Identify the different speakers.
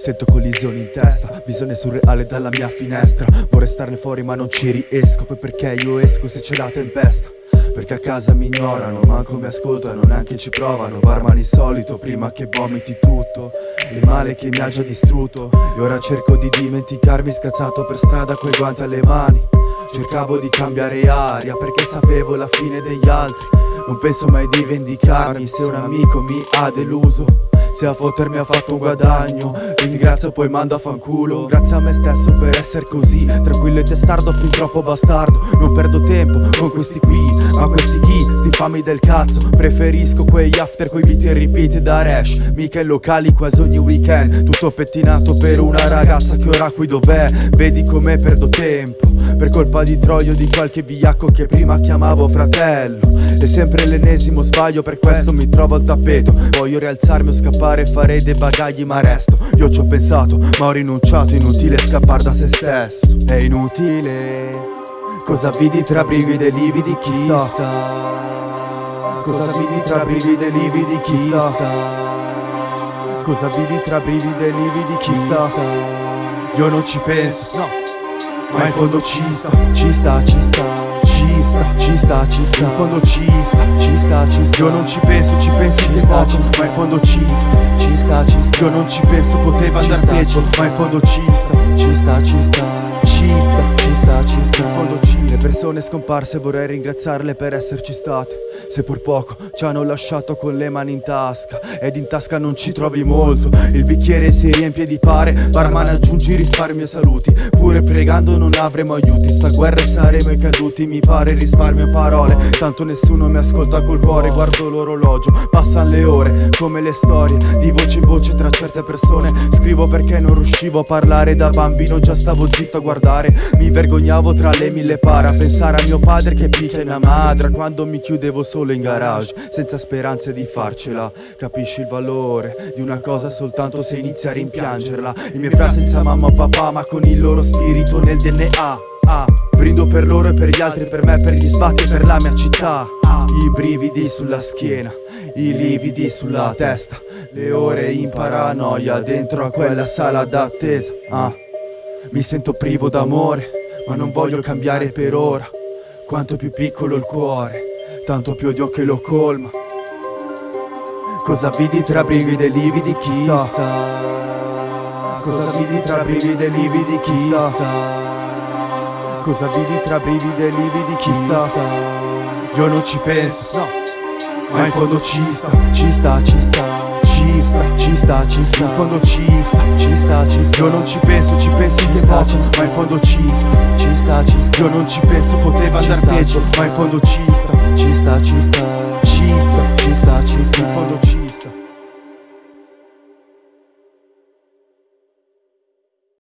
Speaker 1: Sento collisioni in testa, visione surreale dalla mia finestra. Vorrei starne fuori ma non ci riesco Poi perché io esco se c'è la tempesta? Perché a casa mi ignorano, manco mi ascoltano, neanche ci provano. Barman insolito prima che vomiti tutto. Il male che mi ha già distrutto. E ora cerco di dimenticarmi scazzato per strada coi guanti alle mani. Cercavo di cambiare aria perché sapevo la fine degli altri. Non penso mai di vendicarmi se un amico mi ha deluso se a fottermi ha fatto un guadagno Ringrazio poi mando a fanculo. Grazie a me stesso per essere così Tranquillo e testardo fin troppo bastardo. Non perdo tempo con questi qui Ma questi chi? Sti fami del cazzo. Preferisco quegli after coi beat e repeat da Rash. Mica in locali quasi ogni weekend. Tutto pettinato per una ragazza che ora qui dov'è. Vedi come perdo tempo. Per colpa di Troio di qualche vigliacco che prima chiamavo fratello. È sempre l'ennesimo sbaglio per questo mi trovo al tappeto. Voglio rialzarmi o scappare scappare farei dei bagagli ma resto. Io ci ho pensato ma ho rinunciato. Inutile scappare da se stesso. È inutile. Cosa vidi tra brividi e lividi? Chissà. Cosa vidi tra brividi e lividi? Chissà. Cosa vidi tra brividi e lividi? Chissà. Io non ci penso. No. Ma in fondo ci sta. Ci sta, ci sta ci sta, ci sta, ci sta In fondo ci sta, ci sta, ci sta Io non ci penso, ci pensi ci sta Ma in fondo ci sta, ci sta, ci sta Io non ci penso, poteva andare peggio Ma in fondo ci sta, ci sta, ci sta Ci sta, ci sta, ci sta In fondo ci sta persone scomparse vorrei ringraziarle per esserci state. Se pur poco ci hanno lasciato con le mani in tasca Ed in tasca non ci trovi molto. Il bicchiere si riempie di pare Barman aggiungi risparmio e saluti. Pure pregando non avremo aiuti Sta guerra e saremo i caduti. Mi pare risparmio parole Tanto nessuno mi ascolta col cuore. Guardo l'orologio, passano le ore Come le storie, di voce in voce tra certe persone. Scrivo perché non riuscivo a parlare Da bambino già stavo zitto a guardare. Mi vergognavo tra le mille pare A pensare a mio padre che picchia mia madre Quando mi chiudevo solo in garage Senza speranze di farcela. Capisci il valore di una cosa soltanto se inizi a rimpiangerla. I miei frasi senza mamma o papà ma con il loro spirito nel DNA ah, Brindo per loro e per gli altri, per me, per gli sbatti e per la mia città. I brividi sulla schiena, i lividi sulla testa. Le ore in paranoia dentro a quella sala d'attesa. Ah, Mi sento privo d'amore, ma non voglio cambiare per ora. Quanto più piccolo il cuore, tanto più odio che lo colma. Cosa vidi tra brividi e lividi? Chissà. Cosa vidi tra brividi e lividi? Chissà. Cosa vidi tra brividi e lividi? Chissà. Io non ci penso, no. Ma in fondo ci sta, ci sta, ci sta. Ci sta, ci sta, ci sta. In fondo ci sta, ci sta, ci sta. Io non ci penso, ci pensi che sta, ci sta. Ma in fondo ci sta, sta, ci sta. Io non ci penso, poteva andar peggio Ma in fondo ci sta, ci sta, ci sta Ci sta.